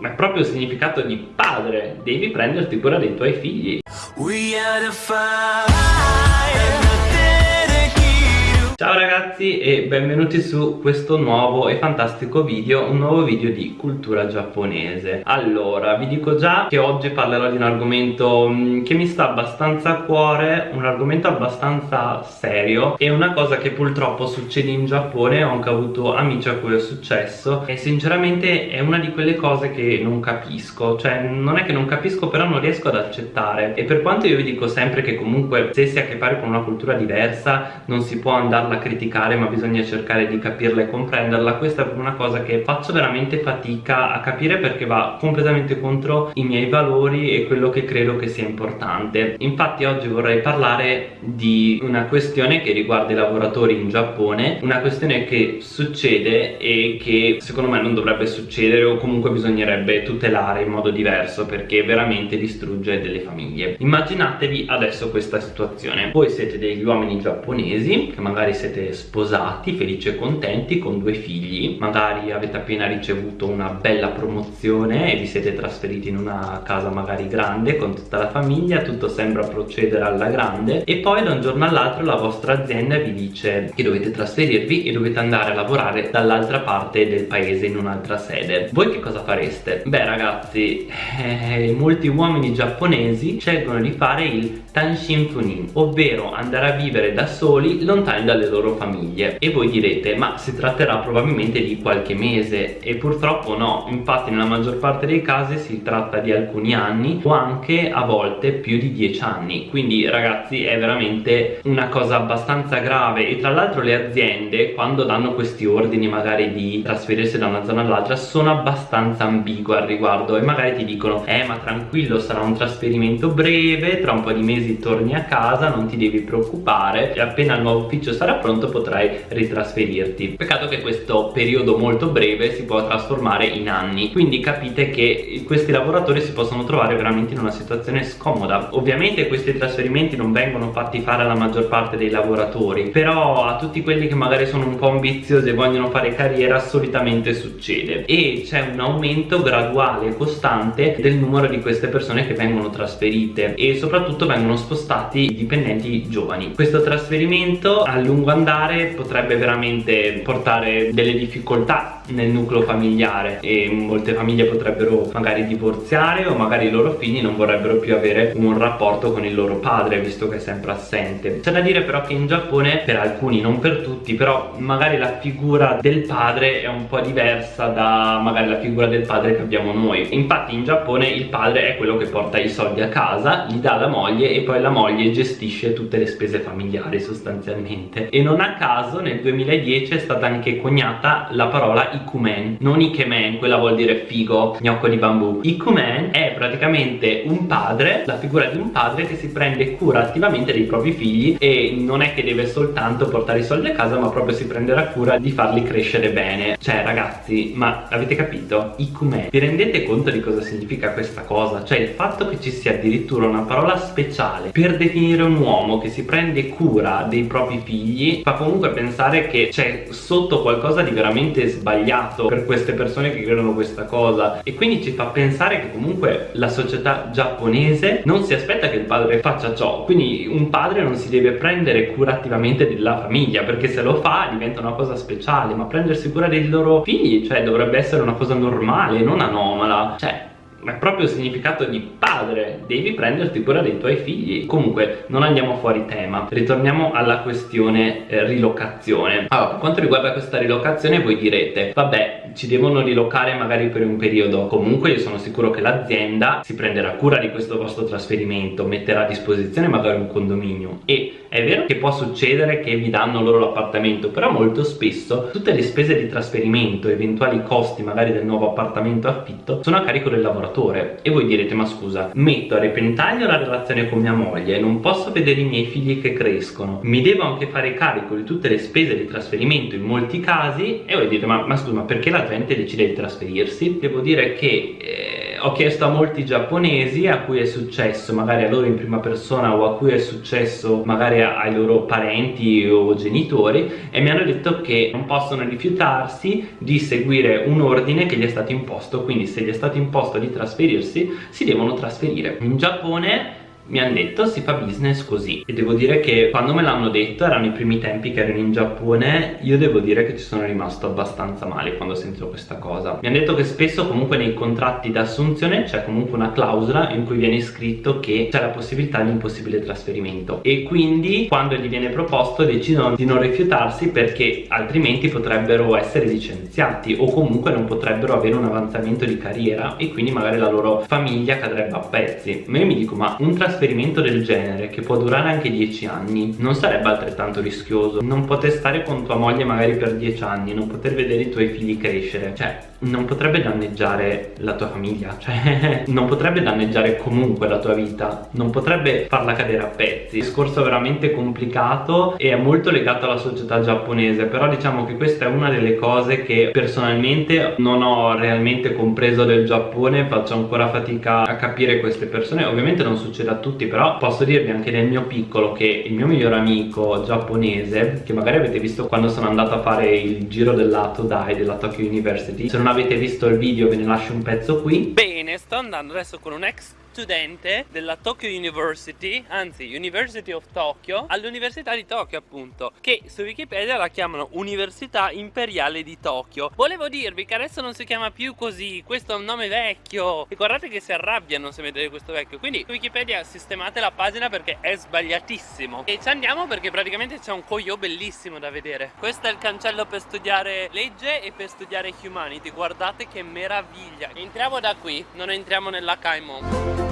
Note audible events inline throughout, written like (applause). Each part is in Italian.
ma è proprio il significato di padre. Devi prenderti cura dei tuoi figli Ciao ragazzi e benvenuti su questo nuovo e fantastico video, un nuovo video di cultura giapponese. Allora, vi dico già che oggi parlerò di un argomento mm, che mi sta abbastanza a cuore, un argomento abbastanza serio E una cosa che purtroppo succede in Giappone, ho anche avuto amici a cui è successo E sinceramente è una di quelle cose che non capisco. Cioè non è che non capisco però non riesco ad accettare. E per quanto io vi dico sempre che comunque se si ha a che fare con una cultura diversa non si può andare farla criticare ma bisogna cercare di capirla e comprenderla. Questa è una cosa che faccio veramente fatica a capire perché va completamente contro i miei valori e quello che credo che sia importante. Infatti oggi vorrei parlare di una questione che riguarda i lavoratori in Giappone una questione che succede e che secondo me non dovrebbe succedere o comunque bisognerebbe tutelare in modo diverso perché veramente distrugge delle famiglie. Immaginatevi adesso questa situazione. Voi siete degli uomini giapponesi che magari siete sposati, felici e contenti con due figli. Magari avete appena ricevuto una bella promozione e vi siete trasferiti in una casa magari grande con tutta la famiglia tutto sembra procedere alla grande. E poi da un giorno all'altro la vostra azienda vi dice che dovete trasferirvi e dovete andare a lavorare dall'altra parte del paese in un'altra sede. Voi che cosa fareste? beh ragazzi eh, molti uomini giapponesi scelgono di fare il Tanshin Funin ovvero andare a vivere da soli lontani dalle loro famiglie. E voi direte ma si tratterà probabilmente di qualche mese. E purtroppo no. Infatti nella maggior parte dei casi si tratta di alcuni anni o anche a volte più di dieci anni. Quindi ragazzi è veramente una cosa abbastanza grave. E tra l'altro le aziende quando danno questi ordini magari di trasferirsi da una zona all'altra sono abbastanza ambigue al riguardo. E magari ti dicono eh ma tranquillo sarà un trasferimento breve tra un po' di mesi torni a casa non ti devi preoccupare e appena il nuovo ufficio sarà pronto potrai ritrasferirti. Peccato che questo periodo molto breve si può trasformare in anni. Quindi capite che questi lavoratori si possono trovare veramente in una situazione scomoda. Ovviamente questi trasferimenti non vengono fatti fare alla maggior parte dei lavoratori però a tutti quelli che magari sono un po' ambiziosi e vogliono fare carriera solitamente succede. E c'è un aumento graduale e costante del numero di queste persone che vengono trasferite e soprattutto vengono spostati i dipendenti giovani. Questo trasferimento a lungo andare potrebbe veramente portare delle difficoltà nel nucleo familiare e molte famiglie potrebbero magari divorziare o magari i loro figli non vorrebbero più avere un rapporto con il loro padre visto che è sempre assente. C'è da dire però che in Giappone per alcuni non per tutti però magari la figura del padre è un po' diversa da magari la figura del padre che abbiamo noi. Infatti in Giappone il padre è quello che porta i soldi a casa li dà alla moglie e poi la moglie gestisce tutte le spese familiari sostanzialmente. E non a caso nel 2010 è stata anche coniata la parola Ikumen non Ikemen, quella vuol dire figo, gnocco di bambù. Ikumen è praticamente un padre, la figura di un padre che si prende cura attivamente dei propri figli e non è che deve soltanto portare i soldi a casa ma proprio si prenderà cura di farli crescere bene. Cioè ragazzi, ma avete capito? Ikumen, vi rendete conto di cosa significa questa cosa? cioè il fatto che ci sia addirittura una parola speciale per definire un uomo che si prende cura dei propri figli fa comunque pensare che c'è sotto qualcosa di veramente sbagliato per queste persone che credono questa cosa. E quindi ci fa pensare che comunque la società giapponese non si aspetta che il padre faccia ciò. Quindi un padre non si deve prendere cura attivamente della famiglia perché se lo fa diventa una cosa speciale ma prendersi cura dei loro figli cioè dovrebbe essere una cosa normale non anomala. Cioè ma è proprio il significato di padre. Devi prenderti cura dei tuoi figli. Comunque non andiamo fuori tema. Ritorniamo alla questione eh, rilocazione. Allora per quanto riguarda questa rilocazione voi direte vabbè ci devono rilocare magari per un periodo. Comunque io sono sicuro che l'azienda si prenderà cura di questo vostro trasferimento metterà a disposizione magari un condominio. E è vero che può succedere che vi danno loro l'appartamento però molto spesso tutte le spese di trasferimento eventuali costi magari del nuovo appartamento affitto sono a carico del lavoratore. E voi direte ma scusa metto a repentaglio la relazione con mia moglie non posso vedere i miei figli che crescono. Mi devo anche fare carico di tutte le spese di trasferimento in molti casi? E voi dite ma, ma scusa ma perché la gente decide di trasferirsi. Devo dire che eh, ho chiesto a molti giapponesi a cui è successo magari a loro in prima persona o a cui è successo magari ai loro parenti o genitori e mi hanno detto che non possono rifiutarsi di seguire un ordine che gli è stato imposto. Quindi se gli è stato imposto di trasferirsi si devono trasferire. In Giappone mi hanno detto si fa business così. E devo dire che quando me l'hanno detto erano i primi tempi che ero in Giappone io devo dire che ci sono rimasto abbastanza male quando sentivo questa cosa. Mi hanno detto che spesso comunque nei contratti d'assunzione c'è comunque una clausola in cui viene scritto che c'è la possibilità di un possibile trasferimento. E quindi quando gli viene proposto decidono di non rifiutarsi perché altrimenti potrebbero essere licenziati o comunque non potrebbero avere un avanzamento di carriera e quindi magari la loro famiglia cadrebbe a pezzi. Ma io mi dico ma un trasferimento esperimento del genere che può durare anche 10 anni non sarebbe altrettanto rischioso. Non poter stare con tua moglie magari per 10 anni non poter vedere i tuoi figli crescere. Cioè non potrebbe danneggiare la tua famiglia (laughs) cioè non potrebbe danneggiare comunque la tua vita non potrebbe farla cadere a pezzi. Il discorso veramente complicato e è molto legato alla società giapponese però diciamo che questa è una delle cose che personalmente non ho realmente compreso del Giappone faccio ancora fatica a capire queste persone. Ovviamente non succede a tutti però posso dirvi anche nel mio piccolo che il mio miglior amico giapponese che magari avete visto quando sono andato a fare il giro della Todai della Tokyo University se non avete visto il video ve ne lascio un pezzo qui. Bene sto andando adesso con un ex studente della Tokyo University, anzi University of Tokyo, all'Università di Tokyo appunto, che su Wikipedia la chiamano Università Imperiale di Tokyo. Volevo dirvi che adesso non si chiama più così, questo è un nome vecchio e guardate che si arrabbiano se vedete questo vecchio, quindi su Wikipedia sistemate la pagina perché è sbagliatissimo e ci andiamo perché praticamente c'è un coglio bellissimo da vedere. Questo è il cancello per studiare legge e per studiare humanity, guardate che meraviglia. Entriamo da qui, non entriamo nella Kaimon.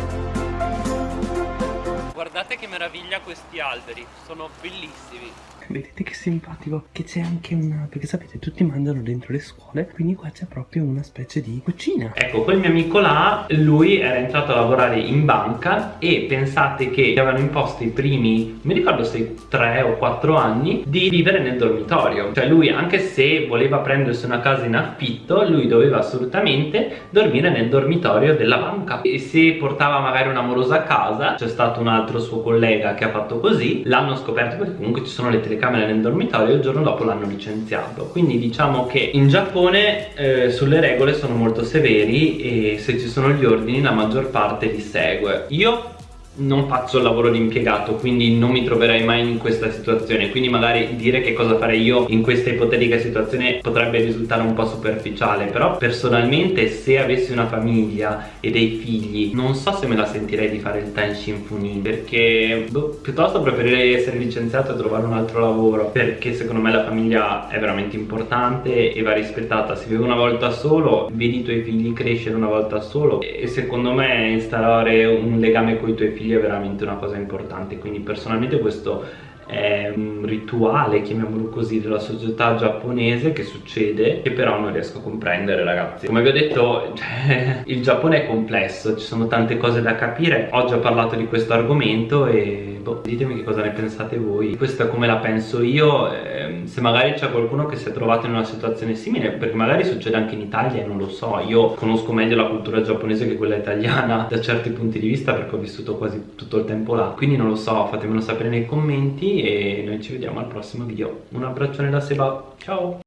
Guardate che meraviglia questi alberi, sono bellissimi. Vedete che simpatico che c'è anche una perché sapete tutti mangiano dentro le scuole quindi qua c'è proprio una specie di cucina. Ecco quel mio amico là lui era entrato a lavorare in banca e pensate che gli avevano imposto i primi mi ricordo se 3 o 4 anni di vivere nel dormitorio. Cioè lui anche se voleva prendersi una casa in affitto lui doveva assolutamente dormire nel dormitorio della banca. E se portava magari un'amorosa a casa c'è stato un altro suo collega che ha fatto così l'hanno scoperto perché comunque ci sono le telecamere nel dormitorio e il giorno dopo l'hanno licenziato. Quindi diciamo che in Giappone eh, sulle regole sono molto severi e se ci sono gli ordini la maggior parte li segue. Io non faccio il lavoro di impiegato quindi non mi troverei mai in questa situazione. Quindi magari dire che cosa farei io in questa ipotetica situazione potrebbe risultare un po' superficiale però personalmente se avessi una famiglia e dei figli non so se me la sentirei di fare il Tenshin Funin perché boh, piuttosto preferirei essere licenziato e trovare un altro lavoro perché secondo me la famiglia è veramente importante e va rispettata. Se vivi una volta solo vedi i tuoi figli crescere una volta solo e secondo me instaurare un legame con i tuoi figli figli è veramente una cosa importante. Quindi personalmente questo è un rituale, chiamiamolo così, della società giapponese che succede che però non riesco a comprendere ragazzi. Come vi ho detto (laughs) cioè, il Giappone è complesso, ci sono tante cose da capire. Oggi ho parlato di questo argomento e boh, ditemi che cosa ne pensate voi. Questa è come la penso io eh, se magari c'è qualcuno che si è trovato in una situazione simile perché magari succede anche in Italia e non lo so. Io conosco meglio la cultura giapponese che quella italiana da certi punti di vista perché ho vissuto quasi tutto il tempo là. Quindi non lo so fatemelo sapere nei commenti e noi ci vediamo al prossimo video. Un abbraccione da Seba. Ciao!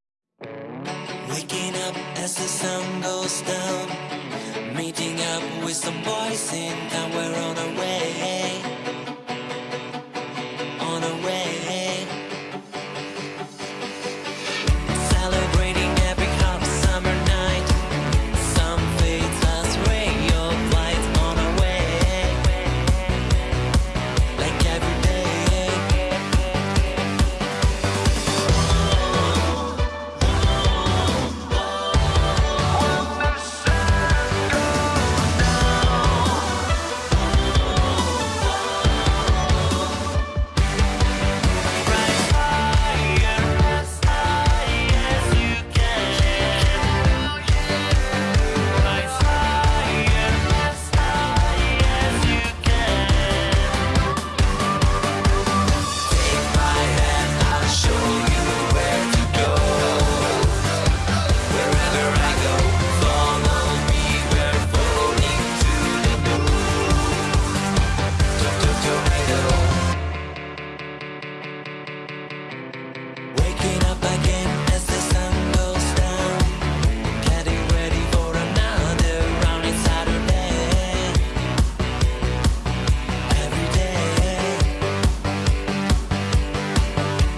With some boys in town, we're on our way